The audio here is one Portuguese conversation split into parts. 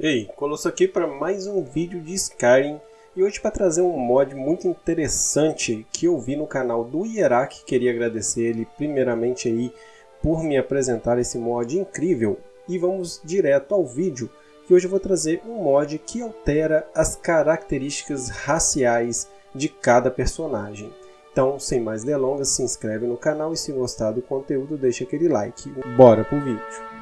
Ei, Colosso aqui para mais um vídeo de Skyrim e hoje para trazer um mod muito interessante que eu vi no canal do Ierak, queria agradecer ele primeiramente aí por me apresentar esse mod incrível e vamos direto ao vídeo que hoje eu vou trazer um mod que altera as características raciais de cada personagem. Então, sem mais delongas, se inscreve no canal e se gostar do conteúdo deixa aquele like. Bora pro vídeo!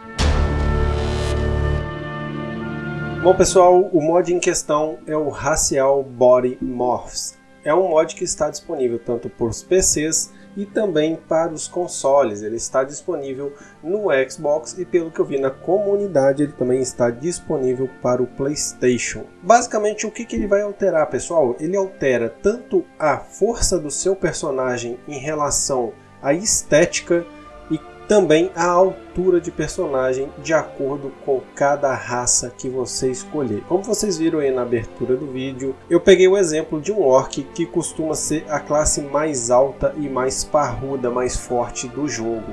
Bom pessoal, o mod em questão é o Racial Body Morphs. É um mod que está disponível tanto para os PCs e também para os consoles. Ele está disponível no Xbox e pelo que eu vi na comunidade ele também está disponível para o Playstation. Basicamente o que, que ele vai alterar pessoal? Ele altera tanto a força do seu personagem em relação à estética também a altura de personagem de acordo com cada raça que você escolher. Como vocês viram aí na abertura do vídeo, eu peguei o exemplo de um orc que costuma ser a classe mais alta e mais parruda, mais forte do jogo.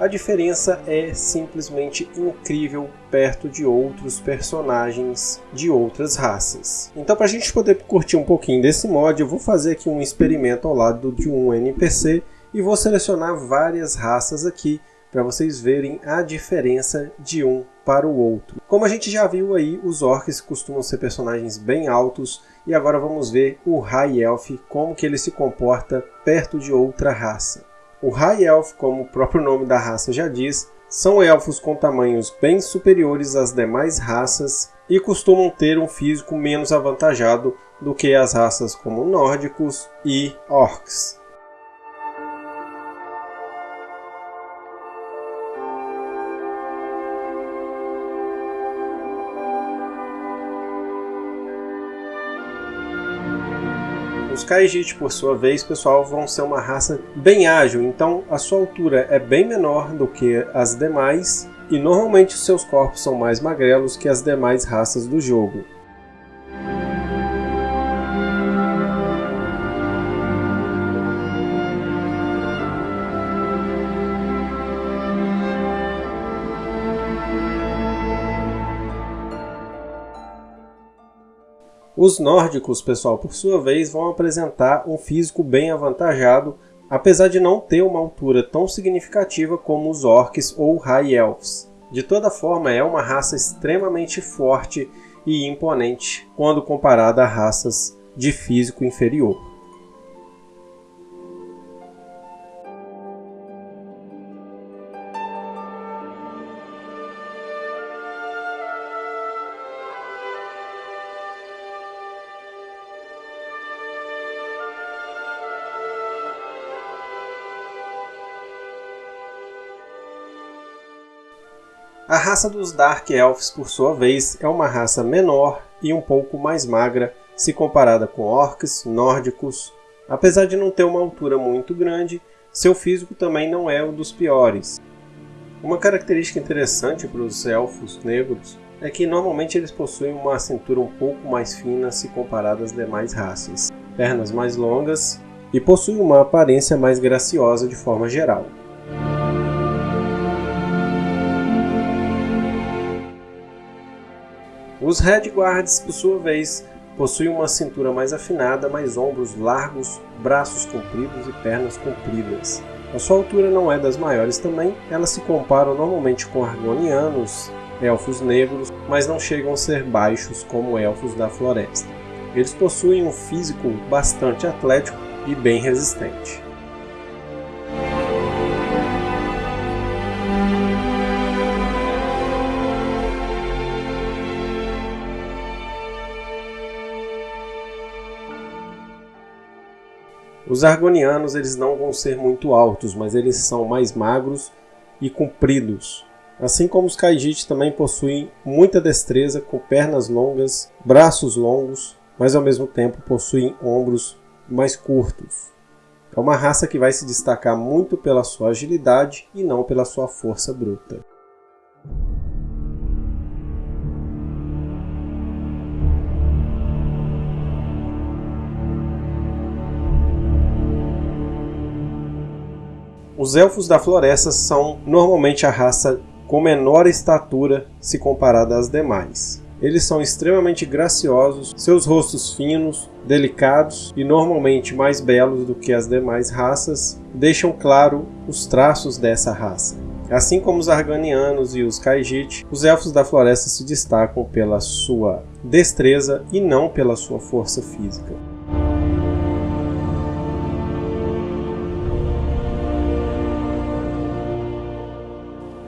A diferença é simplesmente incrível perto de outros personagens de outras raças. Então para a gente poder curtir um pouquinho desse mod, eu vou fazer aqui um experimento ao lado de um NPC e vou selecionar várias raças aqui para vocês verem a diferença de um para o outro. Como a gente já viu aí, os orcs costumam ser personagens bem altos e agora vamos ver o High Elf, como que ele se comporta perto de outra raça. O High Elf, como o próprio nome da raça já diz, são elfos com tamanhos bem superiores às demais raças e costumam ter um físico menos avantajado do que as raças como nórdicos e orcs. Os Kaijit, por sua vez, pessoal, vão ser uma raça bem ágil, então a sua altura é bem menor do que as demais e normalmente os seus corpos são mais magrelos que as demais raças do jogo. Os nórdicos, pessoal, por sua vez, vão apresentar um físico bem avantajado, apesar de não ter uma altura tão significativa como os orcs ou high elves. De toda forma, é uma raça extremamente forte e imponente quando comparada a raças de físico inferior. A raça dos Dark Elves, por sua vez, é uma raça menor e um pouco mais magra se comparada com orcs, nórdicos. Apesar de não ter uma altura muito grande, seu físico também não é o dos piores. Uma característica interessante para os elfos negros é que normalmente eles possuem uma cintura um pouco mais fina se comparada às demais raças, pernas mais longas e possuem uma aparência mais graciosa de forma geral. Os Redguards, por sua vez, possuem uma cintura mais afinada, mais ombros largos, braços compridos e pernas compridas. A sua altura não é das maiores também, elas se comparam normalmente com argonianos, elfos negros, mas não chegam a ser baixos como elfos da floresta. Eles possuem um físico bastante atlético e bem resistente. Os argonianos eles não vão ser muito altos, mas eles são mais magros e compridos. Assim como os Kaijit também possuem muita destreza, com pernas longas, braços longos, mas ao mesmo tempo possuem ombros mais curtos. É uma raça que vai se destacar muito pela sua agilidade e não pela sua força bruta. Os elfos da floresta são normalmente a raça com menor estatura se comparada às demais. Eles são extremamente graciosos, seus rostos finos, delicados e normalmente mais belos do que as demais raças, deixam claro os traços dessa raça. Assim como os Arganianos e os Khajiit, os Elfos da Floresta se destacam pela sua destreza e não pela sua força física.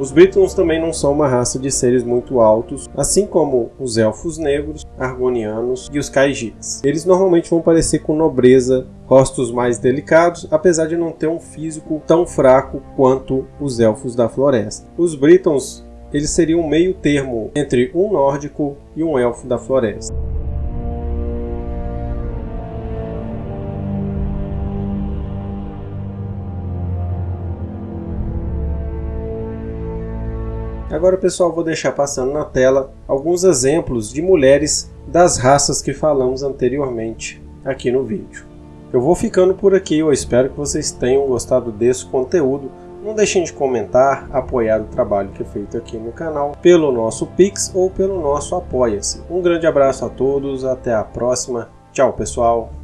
Os Britons também não são uma raça de seres muito altos, assim como os Elfos Negros, Argonianos e os Khajiits. Eles normalmente vão parecer com nobreza, rostos mais delicados, apesar de não ter um físico tão fraco quanto os Elfos da Floresta. Os Britons eles seriam um meio termo entre um nórdico e um elfo da floresta. Agora pessoal, vou deixar passando na tela alguns exemplos de mulheres das raças que falamos anteriormente aqui no vídeo. Eu vou ficando por aqui, eu espero que vocês tenham gostado desse conteúdo. Não deixem de comentar, apoiar o trabalho que é feito aqui no canal pelo nosso Pix ou pelo nosso Apoia-se. Um grande abraço a todos, até a próxima. Tchau pessoal!